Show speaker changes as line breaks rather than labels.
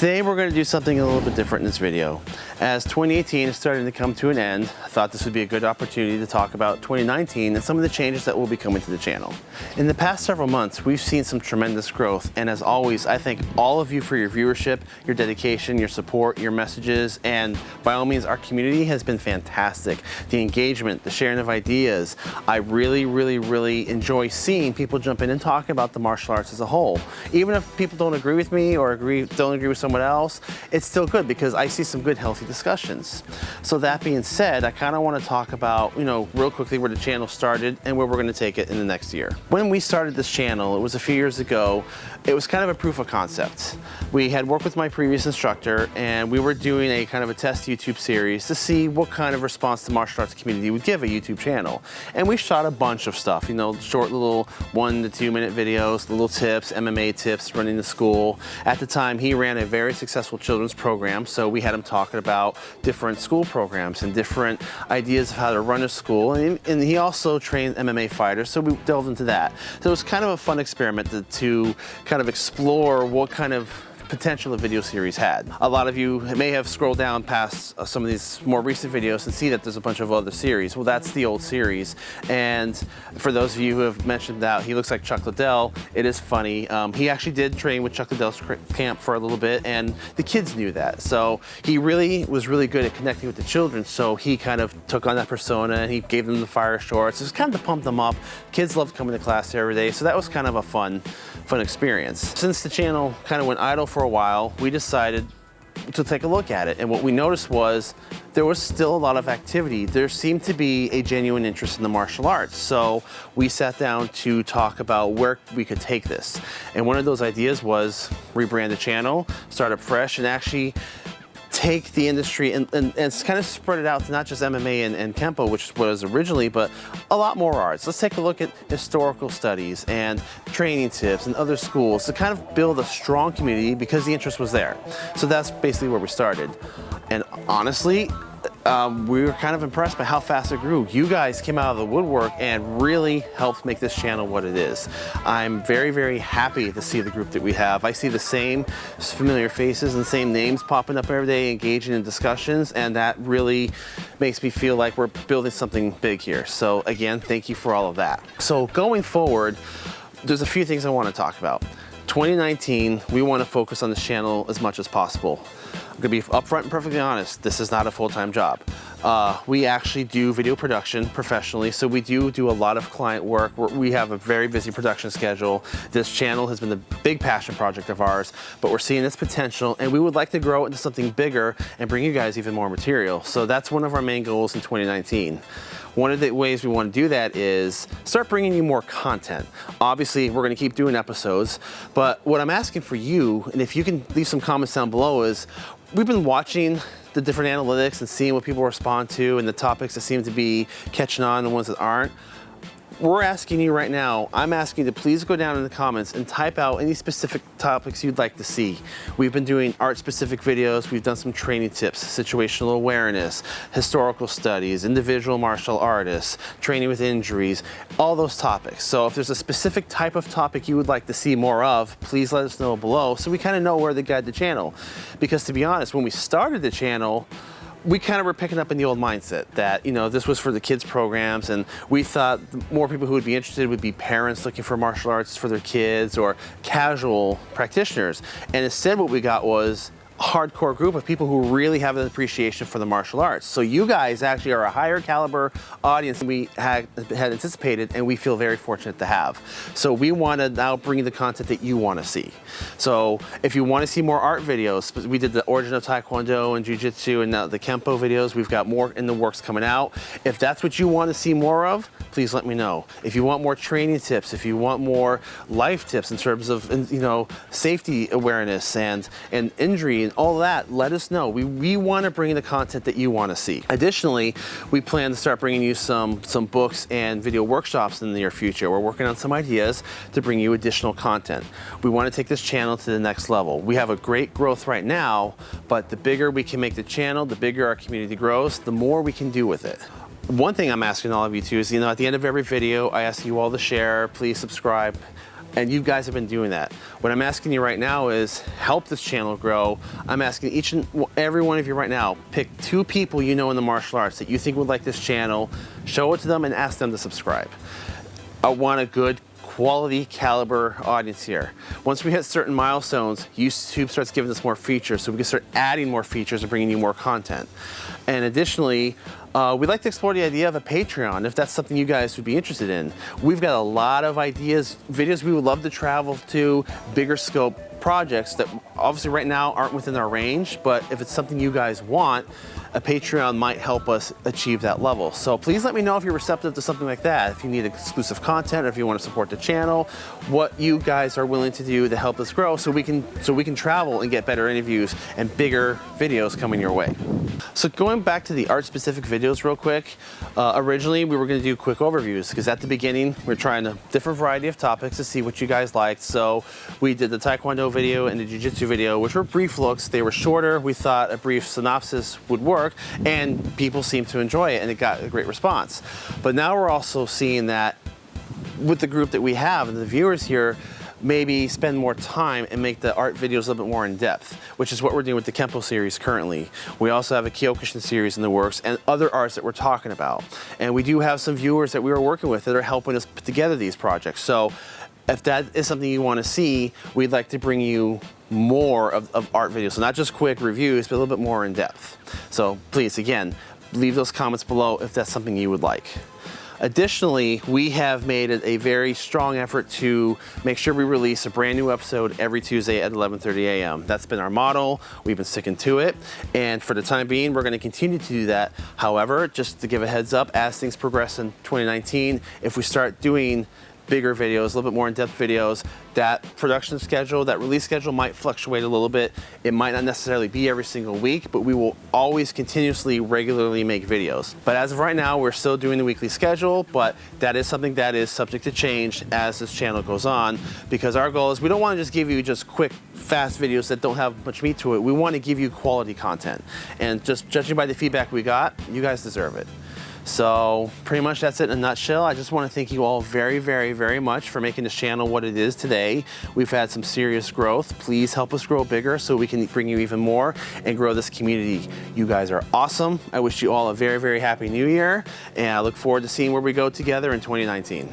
Today we're going to do something a little bit different in this video. As 2018 is starting to come to an end, I thought this would be a good opportunity to talk about 2019 and some of the changes that will be coming to the channel. In the past several months, we've seen some tremendous growth, and as always, I thank all of you for your viewership, your dedication, your support, your messages, and by all means, our community has been fantastic. The engagement, the sharing of ideas, I really, really, really enjoy seeing people jump in and talk about the martial arts as a whole. Even if people don't agree with me or agree, don't agree with someone else, it's still good because I see some good healthy discussions. So that being said, I kind of want to talk about, you know, real quickly where the channel started and where we're going to take it in the next year. When we started this channel, it was a few years ago, it was kind of a proof of concept. We had worked with my previous instructor and we were doing a kind of a test YouTube series to see what kind of response the martial arts community would give a YouTube channel. And we shot a bunch of stuff, you know, short little one to two minute videos, little tips, MMA tips, running the school. At the time, he ran a very successful children's program, so we had him talking about different school programs and different ideas of how to run a school. And, and he also trained MMA fighters, so we delved into that. So it was kind of a fun experiment to, to kind of explore what kind of potential a video series had. A lot of you may have scrolled down past uh, some of these more recent videos and see that there's a bunch of other series. Well, that's the old series. And for those of you who have mentioned that he looks like Chuck Liddell, it is funny. Um, he actually did train with Chuck Liddell's camp for a little bit and the kids knew that. So he really was really good at connecting with the children. So he kind of took on that persona and he gave them the fire shorts. It was kind of to pump them up. Kids loved coming to class every day. So that was kind of a fun, fun experience. Since the channel kind of went idle for for a while, we decided to take a look at it. And what we noticed was there was still a lot of activity. There seemed to be a genuine interest in the martial arts. So we sat down to talk about where we could take this. And one of those ideas was rebrand the channel, start up fresh, and actually take the industry and, and, and kind of spread it out to not just MMA and, and Kempo, which was originally, but a lot more arts. Let's take a look at historical studies and training tips and other schools to kind of build a strong community because the interest was there. So that's basically where we started. And honestly, um, we were kind of impressed by how fast it grew. You guys came out of the woodwork and really helped make this channel what it is. I'm very, very happy to see the group that we have. I see the same familiar faces and same names popping up every day, engaging in discussions, and that really makes me feel like we're building something big here. So again, thank you for all of that. So going forward, there's a few things I want to talk about. 2019, we want to focus on this channel as much as possible. I'm gonna be upfront and perfectly honest, this is not a full-time job. Uh, we actually do video production professionally, so we do do a lot of client work. We're, we have a very busy production schedule. This channel has been a big passion project of ours, but we're seeing its potential and we would like to grow into something bigger and bring you guys even more material. So that's one of our main goals in 2019. One of the ways we want to do that is start bringing you more content. Obviously, we're going to keep doing episodes, but what I'm asking for you, and if you can leave some comments down below, is we've been watching the different analytics and seeing what people respond to and the topics that seem to be catching on and the ones that aren't we're asking you right now, I'm asking you to please go down in the comments and type out any specific topics you'd like to see. We've been doing art specific videos, we've done some training tips, situational awareness, historical studies, individual martial artists, training with injuries, all those topics. So if there's a specific type of topic you would like to see more of, please let us know below so we kind of know where to guide the channel. Because to be honest, when we started the channel, we kind of were picking up in the old mindset that, you know, this was for the kids programs and we thought more people who would be interested would be parents looking for martial arts for their kids or casual practitioners. And instead what we got was hardcore group of people who really have an appreciation for the martial arts. So you guys actually are a higher caliber audience than we had, had anticipated and we feel very fortunate to have. So we want to now bring the content that you want to see. So if you want to see more art videos, we did the origin of Taekwondo and Jiu-Jitsu and now the Kempo videos. We've got more in the works coming out. If that's what you want to see more of, please let me know. If you want more training tips, if you want more life tips in terms of, you know, safety awareness and, and injury and all that, let us know. We, we want to bring the content that you want to see. Additionally, we plan to start bringing you some, some books and video workshops in the near future. We're working on some ideas to bring you additional content. We want to take this channel to the next level. We have a great growth right now, but the bigger we can make the channel, the bigger our community grows, the more we can do with it. One thing I'm asking all of you too is, you know, at the end of every video, I ask you all to share, please subscribe. And you guys have been doing that. What I'm asking you right now is help this channel grow. I'm asking each and every one of you right now, pick two people you know in the martial arts that you think would like this channel, show it to them and ask them to subscribe. I want a good quality caliber audience here. Once we hit certain milestones, YouTube starts giving us more features, so we can start adding more features and bringing you more content. And additionally, uh, we'd like to explore the idea of a Patreon if that's something you guys would be interested in. We've got a lot of ideas, videos we would love to travel to, bigger scope projects that obviously right now aren't within our range, but if it's something you guys want, a Patreon might help us achieve that level. So please let me know if you're receptive to something like that. If you need exclusive content or if you want to support the channel, what you guys are willing to do to help us grow so we can so we can travel and get better interviews and bigger videos coming your way. So going back to the art specific videos real quick, uh, originally we were going to do quick overviews because at the beginning we are trying a different variety of topics to see what you guys liked. So we did the Taekwondo video and the Jiu-Jitsu video, which were brief looks. They were shorter. We thought a brief synopsis would work and people seem to enjoy it and it got a great response. But now we're also seeing that with the group that we have and the viewers here, maybe spend more time and make the art videos a little bit more in depth, which is what we're doing with the Kempo series currently. We also have a Kyokushin series in the works and other arts that we're talking about. And we do have some viewers that we are working with that are helping us put together these projects. So if that is something you want to see, we'd like to bring you more of, of art videos. So not just quick reviews, but a little bit more in depth. So please, again, leave those comments below if that's something you would like. Additionally, we have made a very strong effort to make sure we release a brand new episode every Tuesday at 11.30 a.m. That's been our model. We've been sticking to it. And for the time being, we're gonna continue to do that. However, just to give a heads up, as things progress in 2019, if we start doing bigger videos, a little bit more in-depth videos. That production schedule, that release schedule might fluctuate a little bit. It might not necessarily be every single week, but we will always continuously, regularly make videos. But as of right now, we're still doing the weekly schedule, but that is something that is subject to change as this channel goes on, because our goal is we don't want to just give you just quick, fast videos that don't have much meat to it. We want to give you quality content. And just judging by the feedback we got, you guys deserve it. So pretty much that's it in a nutshell. I just want to thank you all very, very, very much for making this channel what it is today. We've had some serious growth. Please help us grow bigger so we can bring you even more and grow this community. You guys are awesome. I wish you all a very, very happy new year and I look forward to seeing where we go together in 2019.